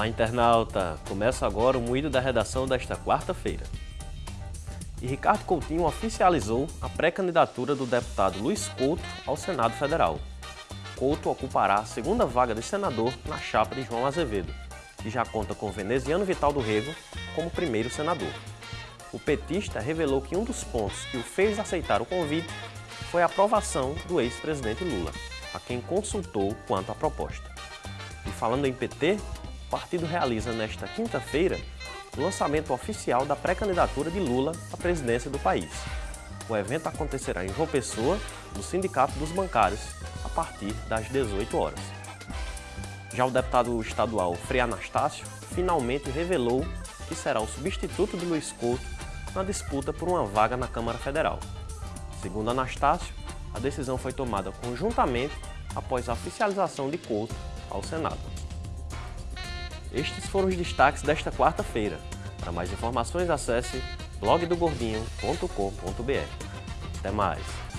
Olá, internauta! Começa agora o moído da redação desta quarta-feira. E Ricardo Coutinho oficializou a pré-candidatura do deputado Luiz Couto ao Senado Federal. Couto ocupará a segunda vaga de senador na chapa de João Azevedo, que já conta com veneziano Vital do Rego como primeiro senador. O petista revelou que um dos pontos que o fez aceitar o convite foi a aprovação do ex-presidente Lula, a quem consultou quanto à proposta. E falando em PT, o partido realiza nesta quinta-feira o lançamento oficial da pré-candidatura de Lula à presidência do país. O evento acontecerá em João Pessoa, no Sindicato dos Bancários, a partir das 18 horas. Já o deputado estadual Frei Anastácio finalmente revelou que será o substituto de Luiz Couto na disputa por uma vaga na Câmara Federal. Segundo Anastácio, a decisão foi tomada conjuntamente após a oficialização de Couto ao Senado. Estes foram os destaques desta quarta-feira. Para mais informações, acesse blogdogordinho.com.br. Até mais!